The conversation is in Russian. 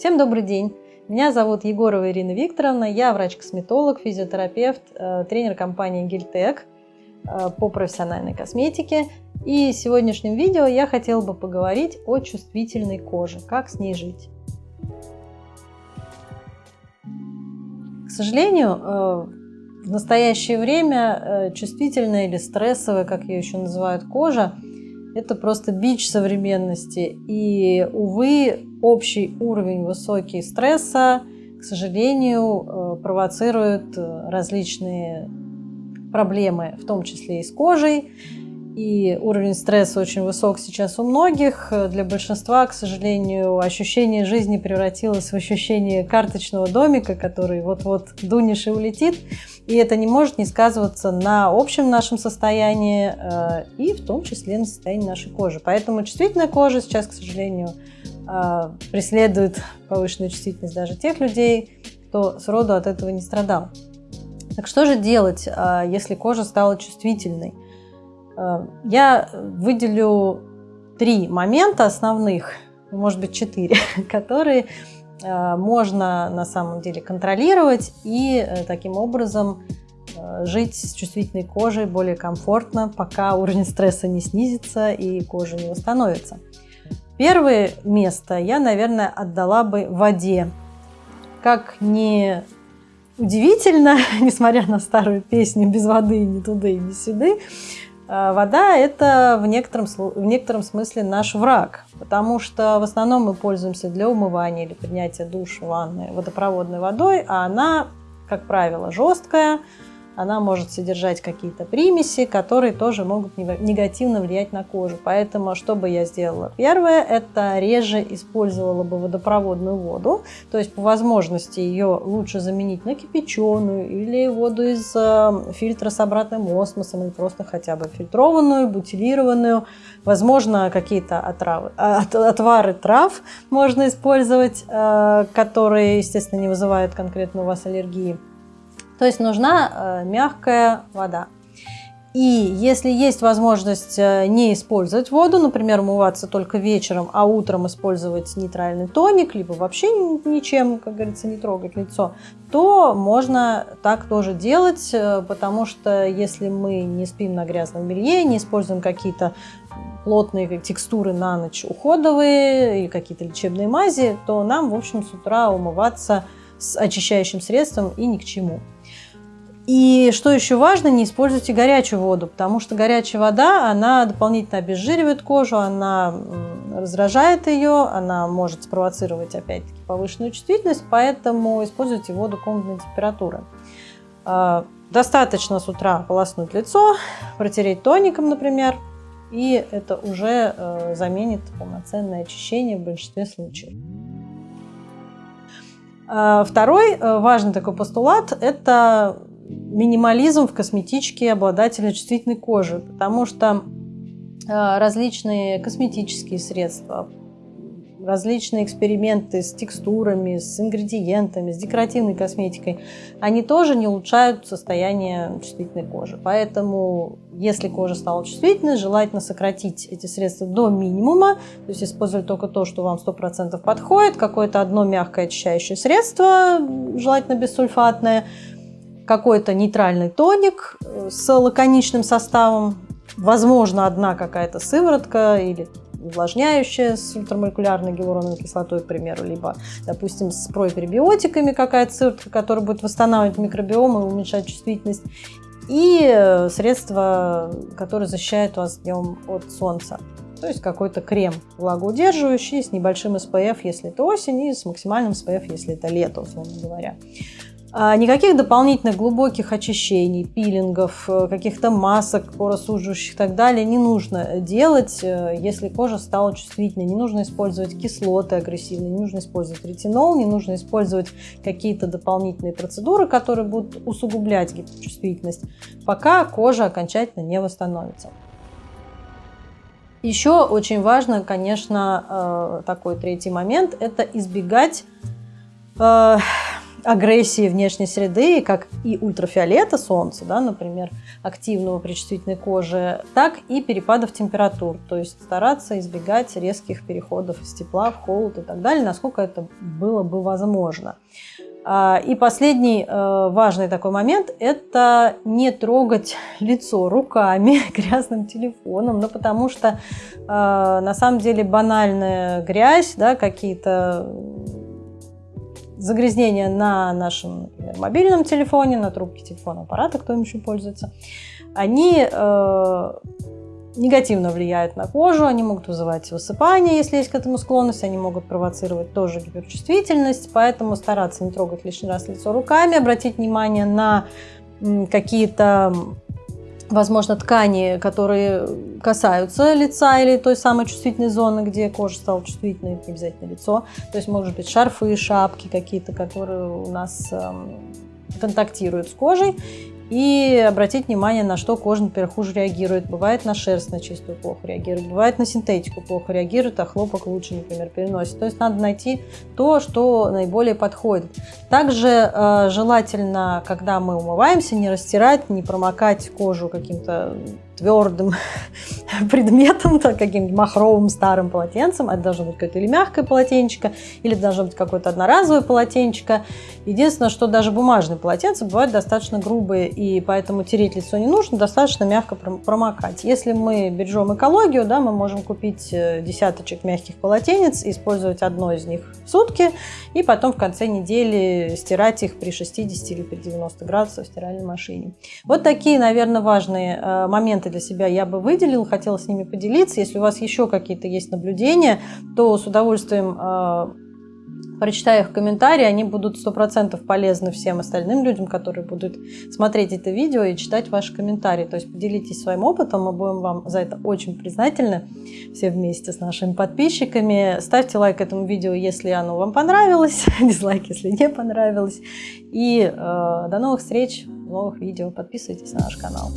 Всем добрый день! Меня зовут Егорова Ирина Викторовна, я врач-косметолог, физиотерапевт, э, тренер компании Гильтек э, по профессиональной косметике. И в сегодняшнем видео я хотела бы поговорить о чувствительной коже, как с ней жить. К сожалению, э, в настоящее время чувствительная или стрессовая, как ее еще называют, кожа – это просто бич современности. И, увы, общий уровень высокий стресса, к сожалению, э, провоцирует э, различные проблемы, в том числе и с кожей. И уровень стресса очень высок сейчас у многих. Для большинства, к сожалению, ощущение жизни превратилось в ощущение карточного домика, который вот-вот дунешь и улетит. И это не может не сказываться на общем нашем состоянии э, и в том числе на состоянии нашей кожи. Поэтому чувствительная кожа сейчас, к сожалению, э, преследует повышенную чувствительность даже тех людей, кто сроду от этого не страдал. Так что же делать, э, если кожа стала чувствительной? Я выделю три момента основных, может быть четыре, которые можно на самом деле контролировать и э, таким образом жить с чувствительной кожей более комфортно, пока уровень стресса не снизится и кожа не восстановится. Первое место я, наверное, отдала бы воде. Как не удивительно, несмотря на старую песню «Без воды ни туда и ни сюда», а, вода – это в некотором, в некотором смысле наш враг, потому что в основном мы пользуемся для умывания или принятия душа, ванны водопроводной водой, а она, как правило, жесткая, она может содержать какие-то примеси, которые тоже могут негативно влиять на кожу. Поэтому что бы я сделала? Первое, это реже использовала бы водопроводную воду, то есть по возможности ее лучше заменить на кипяченую или воду из э, фильтра с обратным осмосом, или просто хотя бы фильтрованную, бутилированную. Возможно, какие-то отравы, от, отвары трав можно использовать, э, которые, естественно, не вызывают конкретно у вас аллергии. То есть нужна э, мягкая вода. И если есть возможность э, не использовать воду, например, умываться только вечером, а утром использовать нейтральный тоник, либо вообще ничем, как говорится, не трогать лицо, то можно так тоже делать, э, потому что если мы не спим на грязном белье, не используем какие-то плотные текстуры на ночь уходовые или какие-то лечебные мази, то нам, в общем, с утра умываться с очищающим средством и ни к чему. И что еще важно, не используйте горячую воду, потому что горячая вода, она дополнительно обезжиривает кожу, она раздражает ее, она может спровоцировать опять-таки повышенную чувствительность, поэтому используйте воду комнатной температуры. А, достаточно с утра полоснуть лицо, протереть тоником, например, и это уже э, заменит полноценное очищение в большинстве случаев. А, второй э, важный такой постулат – это минимализм в косметичке обладателя чувствительной кожи, потому что э, различные косметические средства, различные эксперименты с текстурами, с ингредиентами, с декоративной косметикой, они тоже не улучшают состояние чувствительной кожи. Поэтому, если кожа стала чувствительной, желательно сократить эти средства до минимума, то есть использовать только то, что вам 100% подходит, какое-то одно мягкое очищающее средство, желательно бессульфатное, какой-то нейтральный тоник э, с лаконичным составом, возможно, одна какая-то сыворотка или увлажняющая с ультрамолекулярной гиалуроновой кислотой, к примеру, либо, допустим, с пребиотиками какая-то сыворотка, которая будет восстанавливать микробиом и уменьшать чувствительность, и э, средства, которые защищают вас днем от солнца. То есть какой-то крем влагоудерживающий с небольшим SPF, если это осень, и с максимальным SPF, если это лето, условно говоря. А, никаких дополнительных глубоких очищений, пилингов, э, каких-то масок поросуживающих и так далее не нужно делать, э, если кожа стала чувствительной. Не нужно использовать кислоты агрессивные, не нужно использовать ретинол, не нужно использовать какие-то дополнительные процедуры, которые будут усугублять гипочувствительность, пока кожа окончательно не восстановится. Еще очень важно, конечно, э, такой третий момент – это избегать агрессии внешней среды, как и ультрафиолета солнца, да, например, активного при чувствительной коже, так и перепадов температур. То есть стараться избегать резких переходов из тепла в холод и так далее, насколько это было бы возможно. А, и последний э, важный такой момент – это не трогать лицо руками, грязным телефоном, ну, потому что э, на самом деле банальная грязь, да, какие-то загрязнения на нашем например, мобильном телефоне, на трубке телефона аппарата, кто им еще пользуется, они э, негативно влияют на кожу, они могут вызывать высыпание, если есть к этому склонность, они могут провоцировать тоже гиперчувствительность, поэтому стараться не трогать лишний раз лицо руками, обратить внимание на какие-то возможно, ткани, которые касаются лица или той самой чувствительной зоны, где кожа стала чувствительной, не обязательно лицо. То есть, может быть, шарфы, шапки какие-то, которые у нас эм, контактируют с кожей и обратить внимание, на что кожа, например, хуже реагирует. Бывает на шерсть на чистую плохо реагирует, бывает на синтетику плохо реагирует, а хлопок лучше, например, переносит. То есть надо найти то, что наиболее подходит. Также э, желательно, когда мы умываемся, не растирать, не промокать кожу каким-то твердым предметом, каким-нибудь махровым старым полотенцем. Это должно быть какое-то или мягкое полотенчико, или должно быть какое-то одноразовое полотенчико. Единственное, что даже бумажные полотенца бывают достаточно грубые, и поэтому тереть лицо не нужно, достаточно мягко промокать. Если мы бережем экологию, да, мы можем купить э, десяточек мягких полотенец, использовать одно из них в сутки, и потом в конце недели стирать их при 60 или при 90 градусах в стиральной машине. Вот такие, наверное, важные э, моменты для себя я бы выделил, хотела с ними поделиться. Если у вас еще какие-то есть наблюдения, то с удовольствием э, прочитаю их комментарии, они будут 100% полезны всем остальным людям, которые будут смотреть это видео и читать ваши комментарии. То есть поделитесь своим опытом, мы будем вам за это очень признательны, все вместе с нашими подписчиками. Ставьте лайк этому видео, если оно вам понравилось, дизлайк, если не понравилось. И э, до новых встреч новых видео. Подписывайтесь на наш канал.